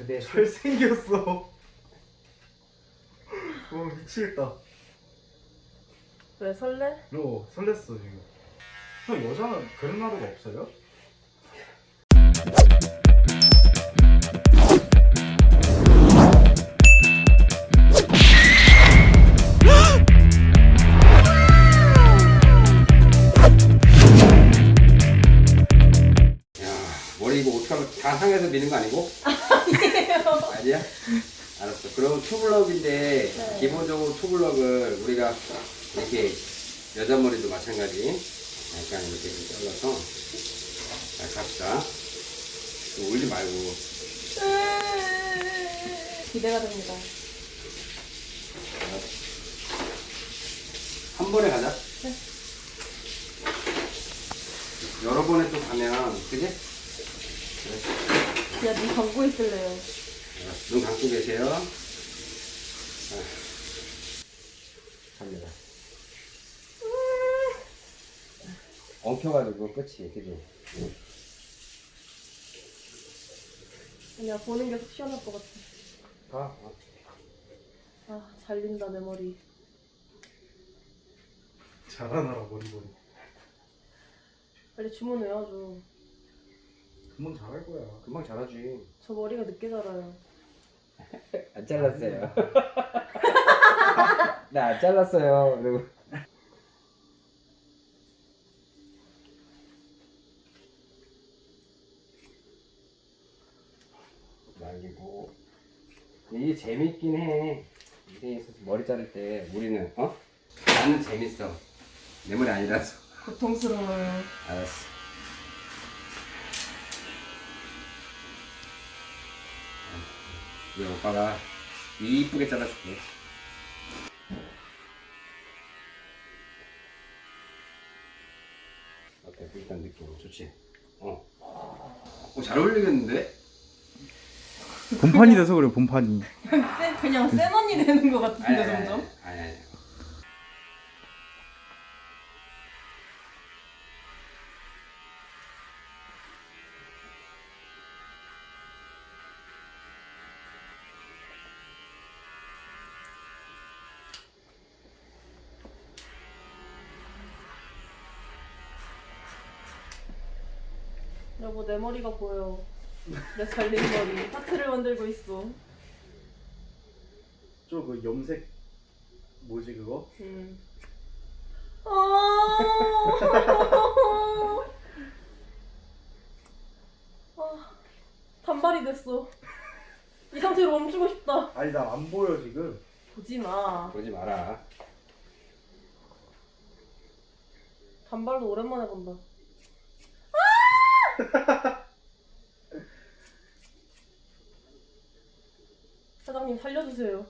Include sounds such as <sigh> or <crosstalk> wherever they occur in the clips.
그대 잘생겼어. 와 <laughs> 미치겠다. 왜 설레? 어 설렜어 지금. 형 여자는 그런 나루가 없어요? 야 머리 이거 어떻게 하면 다 상해서 미는 거 아니고? <laughs> 아니에요 <laughs> 아니야? 알았어 그럼 투블럭인데 네. 기본적으로 투블럭을 우리가 이렇게 여자 머리도 마찬가지 약간 이렇게 좀 잘라서 자 갑시다 좀 울지 말고 기대가 됩니다. 한 번에 가자 네. 여러 번에 또 가면 그지? 그냥 눈 감고 있을래요. 눈 감고 계세요 자, 갑니다 엉켜가지고 끝이 그지? 그냥 보는 게 속 시원할 것 같아. 가 아, 잘린다, 내 머리. 잘하나라 머리머리. 빨리 주문해야죠. 금방 잘할 거야. 금방 자라지 저 머리가 늦게 자라요. <laughs> 안 잘랐어요. <laughs> 나 안 잘랐어요. 그리고 말리고. 이게 재밌긴 해. 인생에 있어서 머리 자를 때 우리는 어? 나는 재밌어. 내 머리 아니라서. 고통스러워요. 알았어 이 오빠가 이쁘게 잘라줄게 어때? 일단 느낌 좋지? 어. 어, 잘 어울리겠는데? 본판이 돼서 그래 본판이. 쎄, 그냥 센 언니 되는 것 같은데, 점점. 아니, 아니. 여보, 내 머리가 보여. 내 잘린 머리. 하트를 만들고 있어. 저 그 염색 뭐지 그거? 음. 아. 아, 단발이 됐어. 이 상태로 멈추고 싶다. 아니 나 안 보여 지금. 보지 마. 그러지 마라. 단발도 오랜만에 본다. <laughs> 사장님 살려주세요.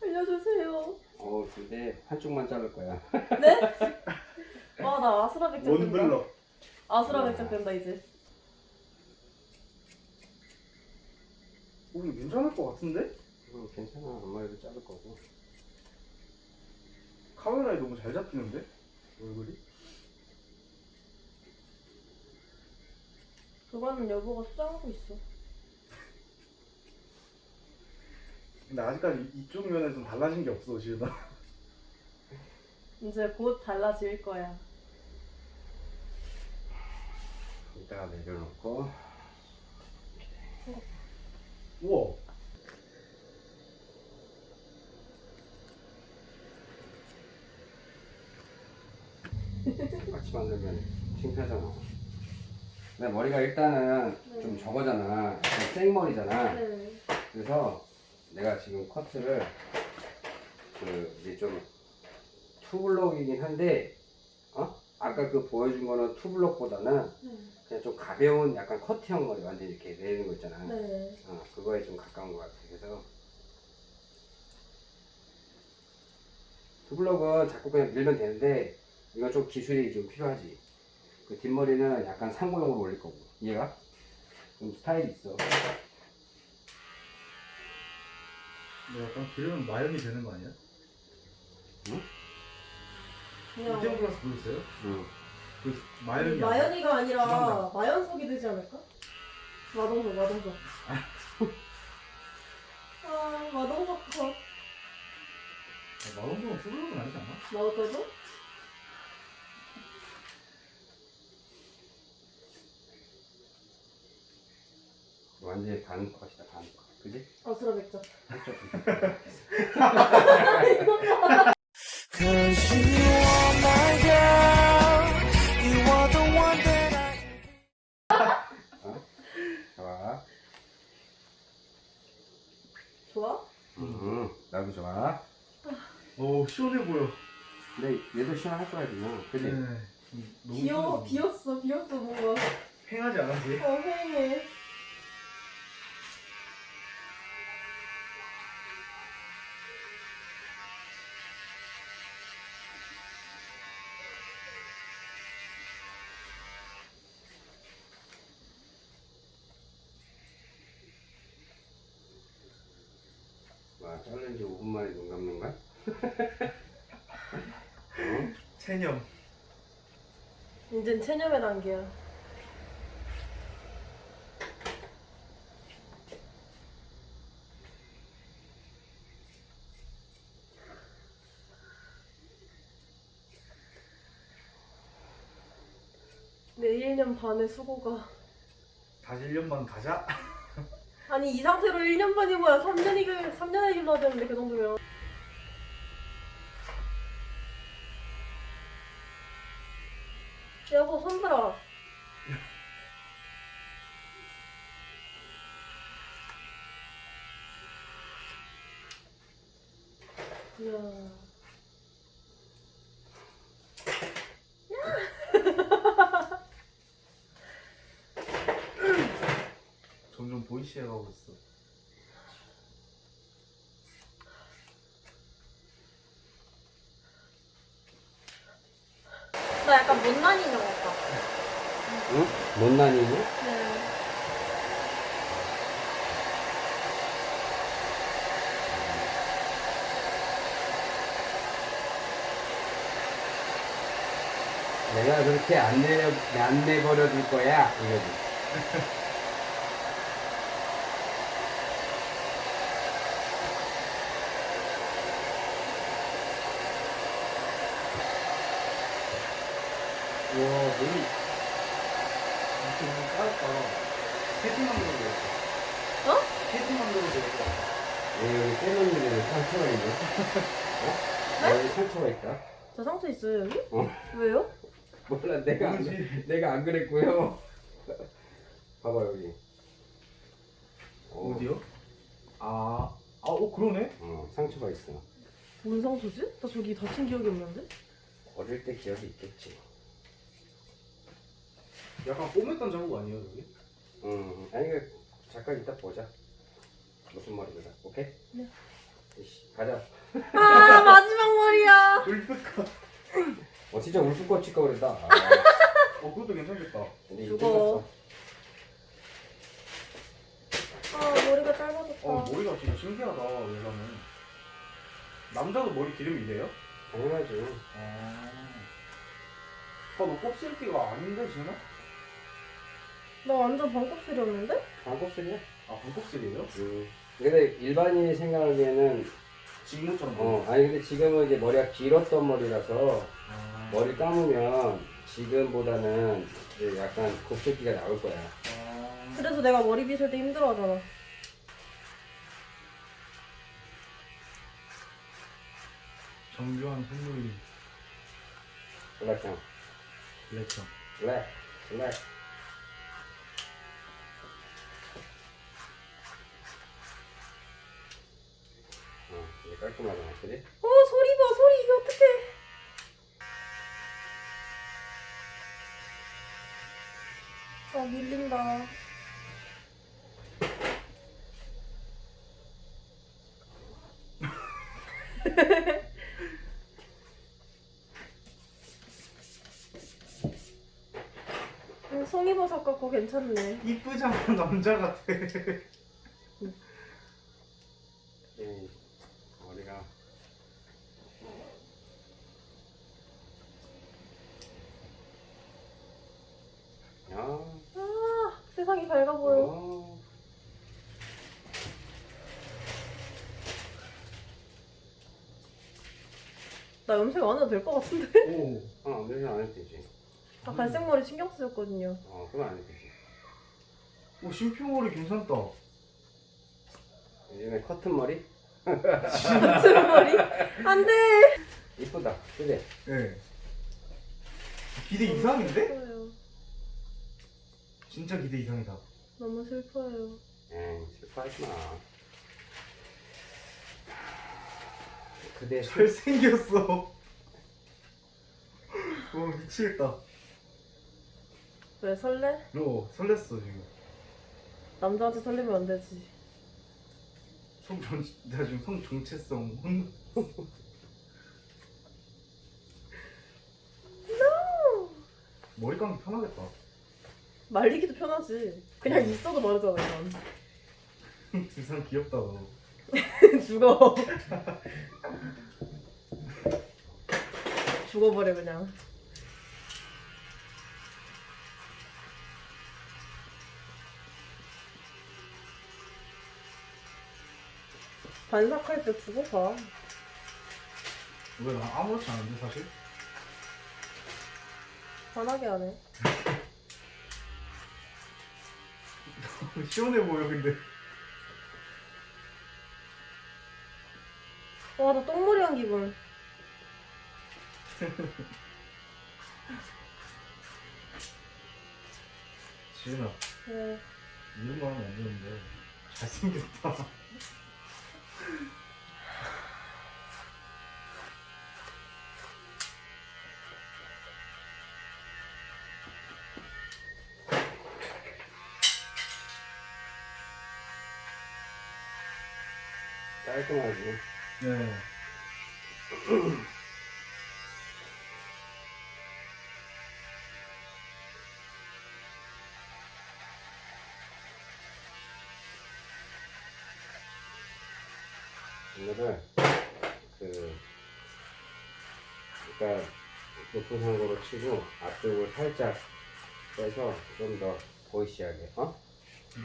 살려주세요. 어, 근데 한쪽만 자를 거야. 네? <laughs> 와, 나 아수라 백작 된다. 원블럭. 아수라 백작 된다 이제. 우리 괜찮을 것 같은데? 응, 괜찮아. 엄마 이도 자를 거고. 카메라에 너무 잘 잡히는데? 얼굴이? 그거는 여보가 수정하고 있어. 근데 아직까지 이쪽 면에서는 달라진 게 없어 지은아. <laughs> 이제 곧 달라질 거야. 이따가 내려놓고. 우와. 같이 만들면 창피하잖아. 내 머리가 일단은 좀 저거잖아. 약간 생머리잖아. 네. 그래서 내가 지금 커트를 그 이제 좀 투블럭이긴 한데 어? 아까 그 보여준 거는 투블럭보다는 그냥 좀 가벼운 약간 커트형 머리 완전 이렇게 내리는 거 있잖아. 네. 어, 그거에 좀 가까운 것 같아. 그래서 투블럭은 자꾸 그냥 밀면 되는데 이건 좀 기술이 좀 필요하지. 그 뒷머리는 약간 상고용으로 올릴 거고. 이해가? 좀 스타일이 있어. 너 약간 그러면 마연이 되는 거 아니야? 그냥 이태원 클래스 보셨어요? 응. 그 마연이 마연이가 아니라 지방장. 마연석이 되지 않을까? 마동석 마동석 <laughs> 아 마동석 컷 마동석은 투블럭은 아니지 않아? 나왔다 완전히 반 컷이다 반 컷. 그지? that I. 좋아. 좋아? 음, 나도 좋아. 오 시원해 보여. 근데 얘도 시원할 거야 그냥. 그지? 네. 너무. 비었어 비었어 뭔가 팽하지 않았지? 어 팽해 체념. 이젠 체념의 단계야 내 1년 반의 수고가 다시 1년만 가자. <laughs> 아니 이 상태로 1년 반이 뭐야 3년이 3년을 길러야 되는데 그 정도면 여보 손들어 이야 <laughs> 점점 보이시해 가고 있어. 나 약간 못난이 인형 같다 응? 못난이니? 네. 내가 그렇게 안 내려 안 내버려 둘 거야 이거지. <laughs> 와 머리 이렇게 너무. 패팅 만들어도 되겠다. 어? 만들어도 되겠다. 왜 여기 세면물에 상처가 있네? <laughs> 어? 여기 상처가 있다. 저 상처 있어요 여기? 어. 왜요? 몰라 내가 안. 내가 안 그랬고요. 봐봐 여기. 어, 어디요? 아, 아, 오 그러네. 어, 상처가 있어. 뭔 상처지? 나 저기 다친 기억이 없는데? 어릴 때 기억이 있겠지. 약간 꿰맸던 자국 아니에요 여기? 음, 아니 그 잠깐 이따 보자. 무슨 말이야? 오케이? 네. 이씨, 가자. 아 마지막 머리야 울프카. 어 진짜 울프 꽂힐 거 그랬다. <laughs> 아, 어 그것도 괜찮겠다. 근데 죽어. 아 머리가 짧아졌다 어 머리가 진짜 신기하다 여자는. 남자도 머리 기름이 이래요? 당연하지. 아. 아너 곱슬기가 아닌데 지금? 나 완전 반곱슬이었는데? 반곱슬이야? 아 반곱슬이에요? 음. 근데 일반인이 생각하기에는 직무처럼. 어 아니 근데 지금은 이제 머리가 길었던 머리라서 아. 머리 감으면 지금보다는 이제 약간 곱슬기가 나올 거야. 아. 그래서 내가 머리 빗을 때 힘들어하잖아 정교한 선물이 블랙형, 블랙형. 블랙, 블랙. 어, 이제 깔끔하잖아, 그지? 어 소리 봐 소리 이게 어떡해 아 밀린다 음, <laughs> 송이버섯 같고 괜찮네 이쁘잖아 남자 같아. <laughs> 이 머리가 야, 아, 내 세상이 밝아 보여. 어. 나 염색 안 해도 될 것 같은데? 오. 어, 면안 해도 되지. 아, 갈색 머리 신경 쓰였거든요. 어, 그럼 안 해도 되지. 오 심표머리 괜찮다. 요즘에 커튼 머리? 무슨 머리? <laughs> 안 돼! 이쁘다. 그지? 예. 기대 이상인데? 슬퍼요. 진짜 기대 이상이다. 너무 슬퍼요. 에이, 슬퍼하지 마. 그대 잘 생겼어. <laughs> 와 미치겠다. 왜 설레? 너 설렜어 지금. 남자한테 설레면 안 되지. 성정 내가 지금 성 정체성. 혼- 머리 감기 편하겠다. 말리기도 편하지. 그냥 있어도 마르잖아, 이건. <laughs> 두상 귀엽다 너. <laughs> 죽어. 죽어버려, 그냥. 반삭할 때 죽어봐. 왜나 아무렇지 않은데 사실? 편하게 하네. <laughs> 시원해 보여 근데. 와, 나 똥머리 한 기분. 지은아 네. 이런 거 하면 안 되는데 잘생겼다. 깔끔하지. 네. 거를 그 그러니까 높은 상고로 치고 앞쪽을 살짝 빼서 좀 더 보이시하게 어?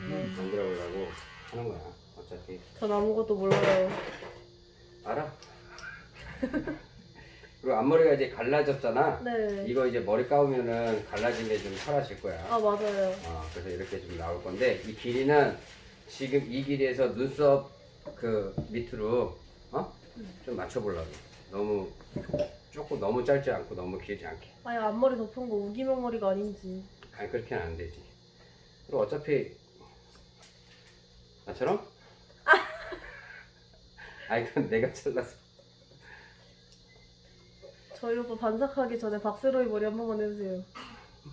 네. 만들어 보려고 하는 거야. 어차피 전 아무것도 몰라요. 알아. <laughs> 그리고 앞머리가 이제 갈라졌잖아. 네. 이거 이제 머리 감으면은 갈라진 게 좀 사라질 거야. 아, 맞아요. 어, 그래서 이렇게 좀 나올 건데 이 길이는 지금 이 길이에서 눈썹 그 밑으로 어? 좀 맞춰보려고. 너무 조금 너무 짧지 않고 너무 길지 않게. 아니, 앞머리 덮은 거 우기명 머리가 아닌지. 아니 그렇게는 안 되지. 그리고 어차피 나처럼? <laughs> 아니 그건 내가 잘라서. 저희 오빠 반삭하기 전에 박세로이 머리 한 번만 해주세요.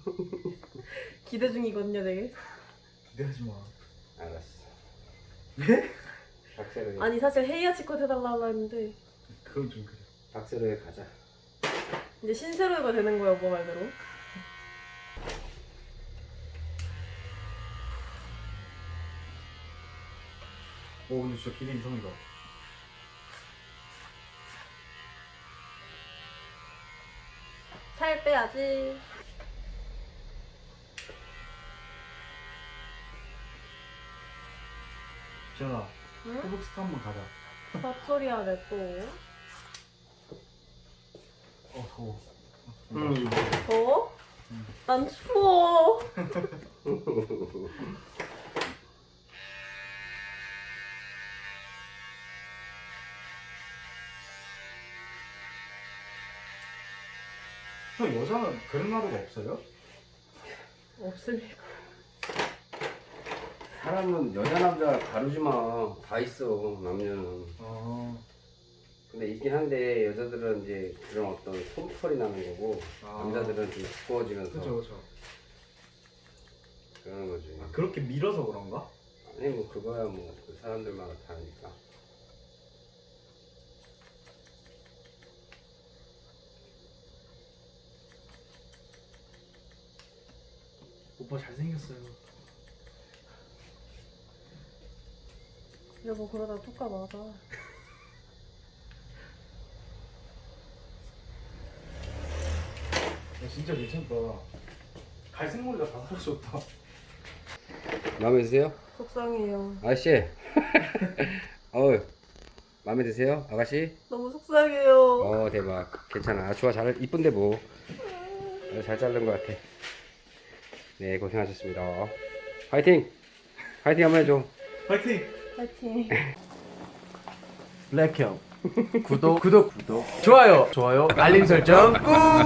<laughs> 기대 중이거든요, 되게. 기대하지 마. 알았어. 네? 박세로에 아니, 사실 헤이아 치컷 해달라고 했는데, 그건 좀 그래. 박세로에 가자. 이제 신세로이가 되는 거야, 오빠 말대로. 오 근데 진짜 기대 이상이다. 살 빼야지. 지은아 응? 호북스타 한번 가자. 헛소리 하네, 또. 어 더워. 음. 더워? 응. 난 추워. 형 여자는 그런 하루가 없어요? 없을 리가. 사람은 여자 남자 가르지 마. 다 있어 남녀는. 아. 근데 있긴 한데 여자들은 이제 그런 어떤 솜털이 나는 거고 아. 남자들은 좀 두꺼워지면서 그죠 그죠. 그러는 거지. 아, 그렇게 밀어서 그런가? 아니 뭐 그거야 뭐 그 사람들마다 다르니까. 오빠 잘생겼어요. 여보, 그러다 툭가 맞아. 야, 진짜 괜찮다. 갈색 머리가 다 사라졌다. 마음에 드세요? 속상해요. 아저씨. <laughs> 어우, 마음에 드세요? 아가씨? 너무 속상해요. 어, 대박. 괜찮아. 아, 좋아. 잘, 이쁜데 뭐. 어, 잘 자른 것 같아. 네, 고생하셨습니다. 화이팅! 화이팅 한번 해줘. 파이팅! 파이팅. 블랙형. 구독 구독 구독. 좋아요. 좋아요. 알림 설정 꾹